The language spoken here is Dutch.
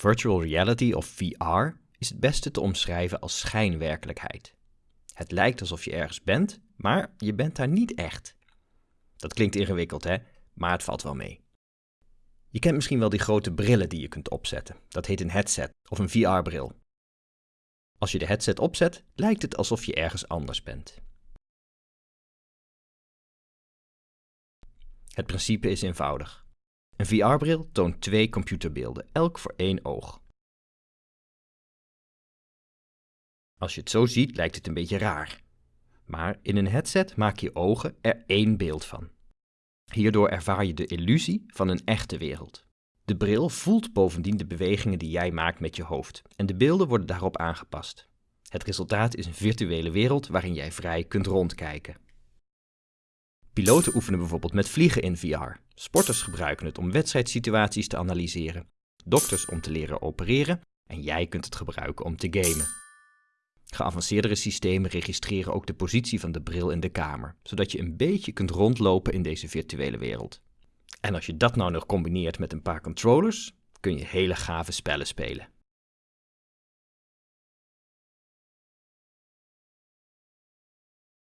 Virtual reality of VR is het beste te omschrijven als schijnwerkelijkheid. Het lijkt alsof je ergens bent, maar je bent daar niet echt. Dat klinkt ingewikkeld, hè? Maar het valt wel mee. Je kent misschien wel die grote brillen die je kunt opzetten. Dat heet een headset of een VR-bril. Als je de headset opzet, lijkt het alsof je ergens anders bent. Het principe is eenvoudig. Een VR-bril toont twee computerbeelden, elk voor één oog. Als je het zo ziet, lijkt het een beetje raar. Maar in een headset maak je ogen er één beeld van. Hierdoor ervaar je de illusie van een echte wereld. De bril voelt bovendien de bewegingen die jij maakt met je hoofd en de beelden worden daarop aangepast. Het resultaat is een virtuele wereld waarin jij vrij kunt rondkijken. Piloten oefenen bijvoorbeeld met vliegen in VR. Sporters gebruiken het om wedstrijdsituaties te analyseren. Dokters om te leren opereren en jij kunt het gebruiken om te gamen. Geavanceerdere systemen registreren ook de positie van de bril in de kamer, zodat je een beetje kunt rondlopen in deze virtuele wereld. En als je dat nou nog combineert met een paar controllers, kun je hele gave spellen spelen.